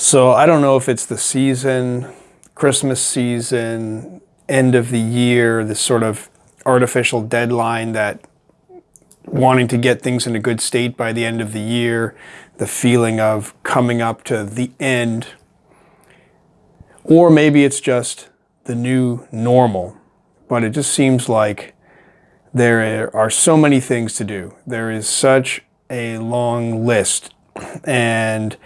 So I don't know if it's the season, Christmas season, end of the year, this sort of artificial deadline that wanting to get things in a good state by the end of the year, the feeling of coming up to the end. Or maybe it's just the new normal, but it just seems like there are so many things to do. There is such a long list and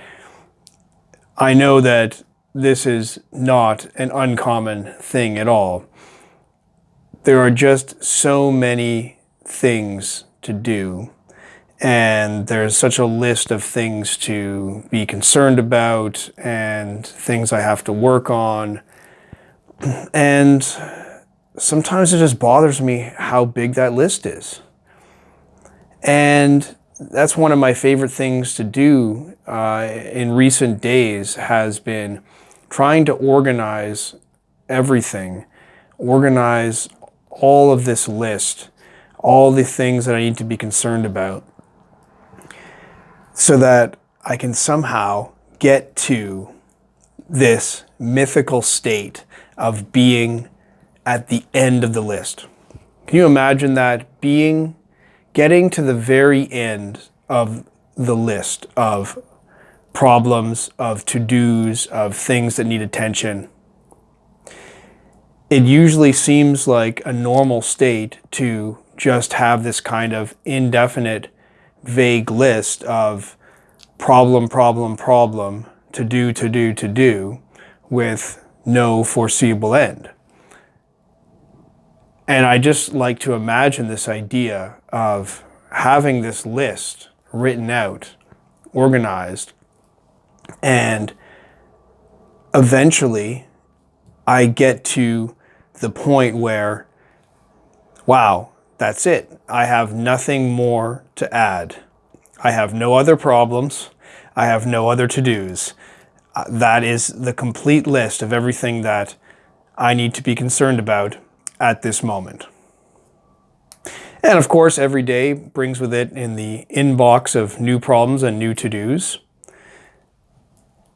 I know that this is not an uncommon thing at all. There are just so many things to do and there's such a list of things to be concerned about and things I have to work on. And sometimes it just bothers me how big that list is. And that's one of my favorite things to do uh, in recent days has been trying to organize everything, organize all of this list, all the things that I need to be concerned about so that I can somehow get to this mythical state of being at the end of the list. Can you imagine that being getting to the very end of the list of problems, of to-dos, of things that need attention. It usually seems like a normal state to just have this kind of indefinite, vague list of problem, problem, problem, to do, to do, to do, with no foreseeable end. And I just like to imagine this idea of having this list written out, organized, and eventually I get to the point where, wow, that's it. I have nothing more to add. I have no other problems. I have no other to-dos. Uh, that is the complete list of everything that I need to be concerned about at this moment. And of course, every day brings with it in the inbox of new problems and new to-dos.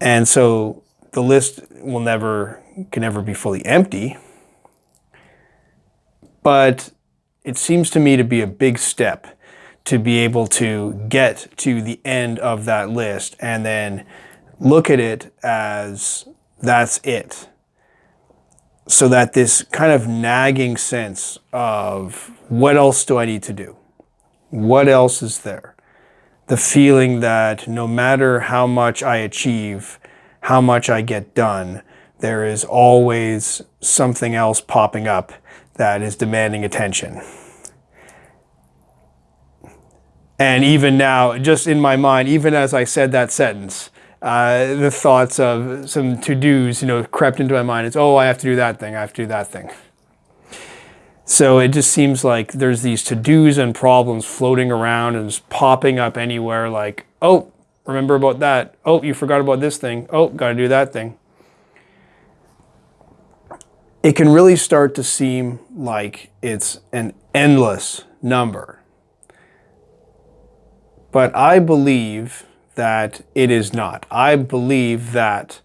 And so the list will never, can never be fully empty. But it seems to me to be a big step to be able to get to the end of that list and then look at it as that's it. So that this kind of nagging sense of what else do I need to do? What else is there? The feeling that no matter how much I achieve, how much I get done, there is always something else popping up that is demanding attention. And even now, just in my mind, even as I said that sentence, uh, the thoughts of some to-dos, you know, crept into my mind. It's, oh, I have to do that thing. I have to do that thing. So it just seems like there's these to-dos and problems floating around and just popping up anywhere like, oh, remember about that. Oh, you forgot about this thing. Oh, got to do that thing. It can really start to seem like it's an endless number. But I believe that it is not. I believe that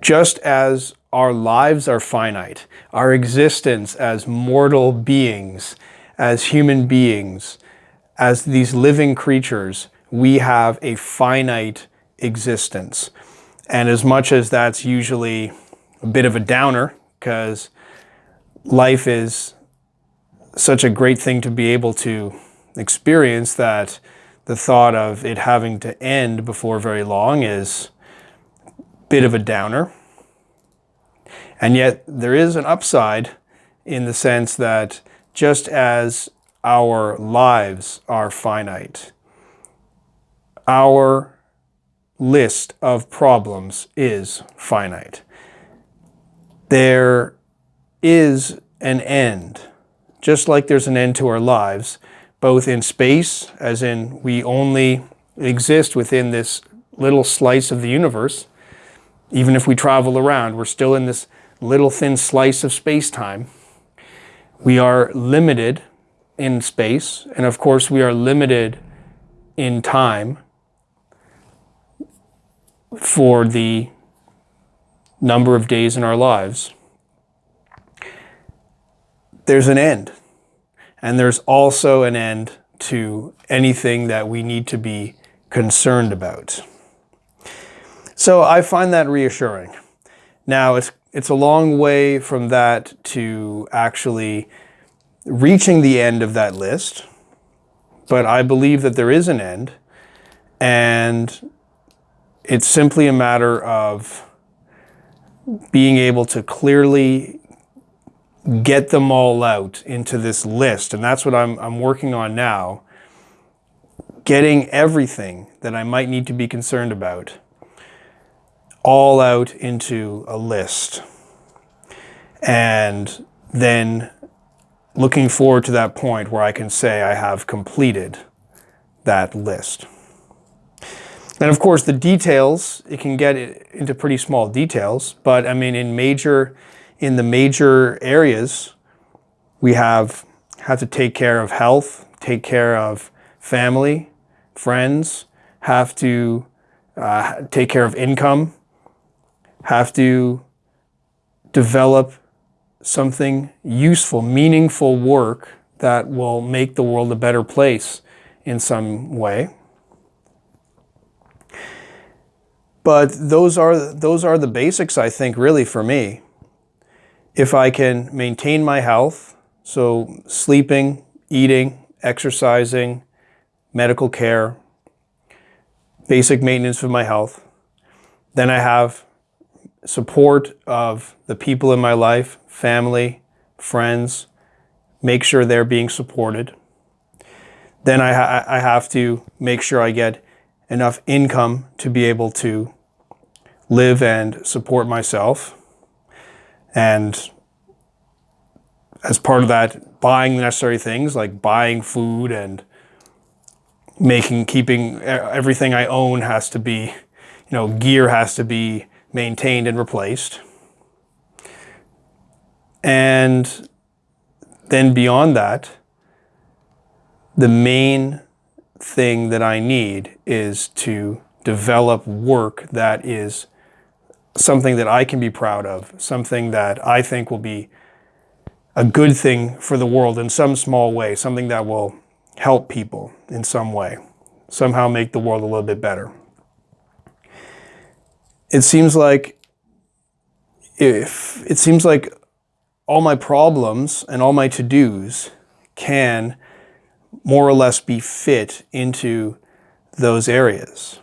just as our lives are finite. Our existence as mortal beings, as human beings, as these living creatures, we have a finite existence. And as much as that's usually a bit of a downer, because life is such a great thing to be able to experience that the thought of it having to end before very long is a bit of a downer. And yet there is an upside in the sense that just as our lives are finite, our list of problems is finite. There is an end, just like there's an end to our lives, both in space, as in we only exist within this little slice of the universe. Even if we travel around, we're still in this little thin slice of space-time. We are limited in space, and of course we are limited in time. for the number of days in our lives, there's an end. And there's also an end to anything that we need to be concerned about. So I find that reassuring. Now, it's, it's a long way from that to actually reaching the end of that list, but I believe that there is an end, and it's simply a matter of being able to clearly get them all out into this list. And that's what I'm, I'm working on now. Getting everything that I might need to be concerned about all out into a list. And then looking forward to that point where I can say I have completed that list. And of course, the details, it can get into pretty small details, but I mean, in major, in the major areas, we have, have to take care of health, take care of family, friends, have to uh, take care of income, have to develop something useful, meaningful work that will make the world a better place in some way. But those are, those are the basics, I think, really for me. If I can maintain my health, so sleeping, eating, exercising, medical care, basic maintenance of my health, then I have support of the people in my life, family, friends, make sure they're being supported. Then I, ha I have to make sure I get enough income to be able to live and support myself. And as part of that, buying the necessary things like buying food and making, keeping everything I own has to be, you know, gear has to be maintained and replaced. And then beyond that, the main thing that I need is to develop work that is something that I can be proud of, something that I think will be a good thing for the world in some small way, something that will help people in some way, somehow make the world a little bit better. It seems like if it seems like all my problems and all my to-dos can more or less be fit into those areas.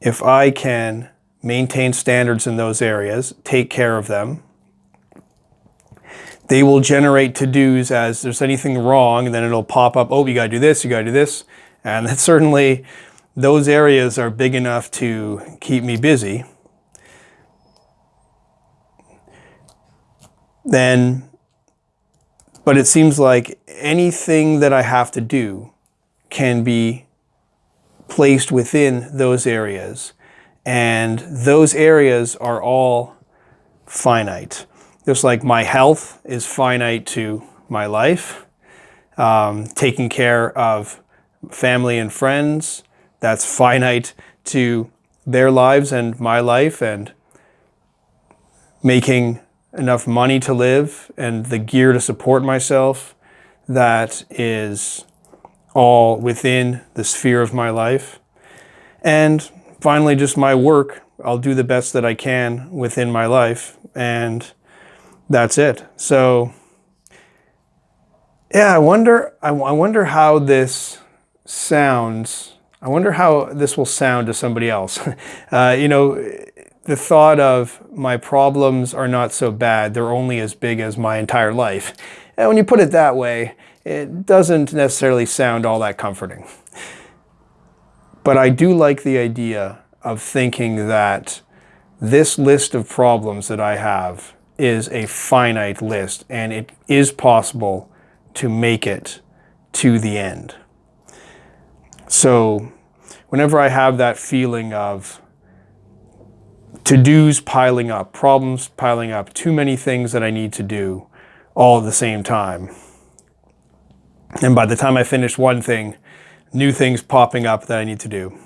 If I can maintain standards in those areas, take care of them. They will generate to-dos as there's anything wrong, and then it'll pop up, oh, you gotta do this, you gotta do this. And that certainly, those areas are big enough to keep me busy. Then, but it seems like anything that I have to do can be placed within those areas and those areas are all finite. Just like my health is finite to my life, um, taking care of family and friends, that's finite to their lives and my life and making enough money to live and the gear to support myself that is all within the sphere of my life. And finally, just my work. I'll do the best that I can within my life, and that's it. So, yeah, I wonder. I, I wonder how this sounds. I wonder how this will sound to somebody else. Uh, you know, the thought of my problems are not so bad, they're only as big as my entire life. And when you put it that way, it doesn't necessarily sound all that comforting. But I do like the idea of thinking that this list of problems that I have is a finite list and it is possible to make it to the end. So whenever I have that feeling of to-dos piling up, problems piling up, too many things that I need to do all at the same time. And by the time I finish one thing, new things popping up that I need to do.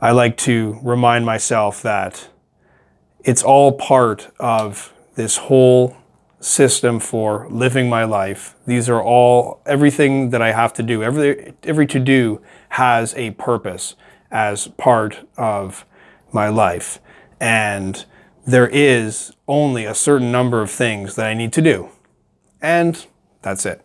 I like to remind myself that it's all part of this whole system for living my life. These are all everything that I have to do. Every every to do has a purpose as part of my life. And there is only a certain number of things that I need to do. And that's it.